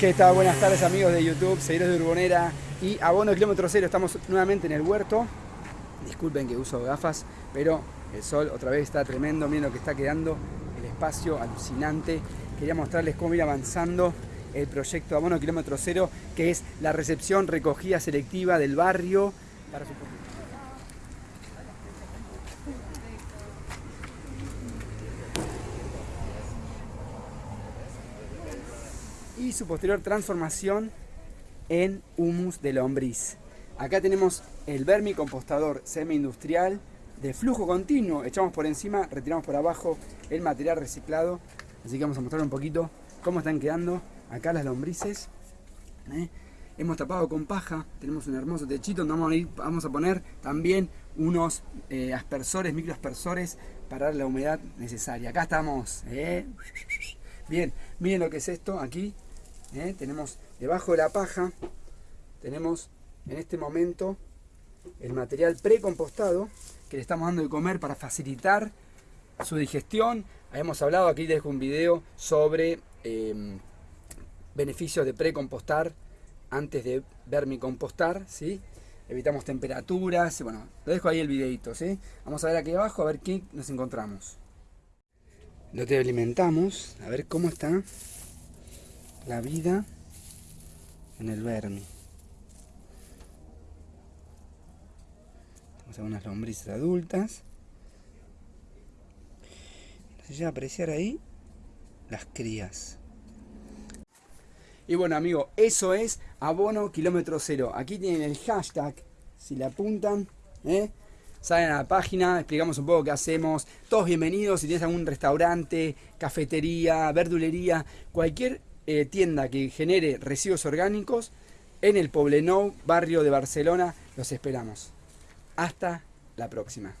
¿Qué tal? Buenas tardes amigos de YouTube, seguidores de Urbonera y Abono Kilómetro Cero. Estamos nuevamente en el huerto. Disculpen que uso gafas, pero el sol otra vez está tremendo. Miren lo que está quedando, el espacio alucinante. Quería mostrarles cómo ir avanzando el proyecto Abono Kilómetro Cero, que es la recepción recogida selectiva del barrio para su y su posterior transformación en humus de lombriz. Acá tenemos el vermicompostador semi-industrial de flujo continuo. Echamos por encima, retiramos por abajo el material reciclado. Así que vamos a mostrar un poquito cómo están quedando acá las lombrices. ¿eh? Hemos tapado con paja, tenemos un hermoso techito donde vamos a, poner también unos eh, aspersores, microaspersores para dar la humedad necesaria. Acá estamos. ¿eh? Bien, miren lo que es esto aquí. ¿Eh? tenemos debajo de la paja, tenemos en este momento el material precompostado que le estamos dando de comer para facilitar su digestión. Hemos hablado, aquí dejo un video sobre em, beneficios de precompostar antes de vermicompostar, ¿sí? Evitamos temperaturas, bueno, lo dejo ahí el videito, ¿sí? Vamos a ver aquí abajo, a ver qué nos encontramos. Lo te alimentamos, a ver cómo está la vida en el vermi. Tenemos algunas lombrices adultas. Se llega a apreciar ahí las crías. Y bueno, amigo, eso es abono kilómetro cero. Aquí tienen el hashtag, si le apuntan, ¿eh? salen a la página, explicamos un poco qué hacemos. Todos bienvenidos si tienes algún restaurante, cafetería, verdulería, cualquier eh, tienda que genere residuos orgánicos en el Poblenou, barrio de Barcelona. Los esperamos. Hasta la próxima.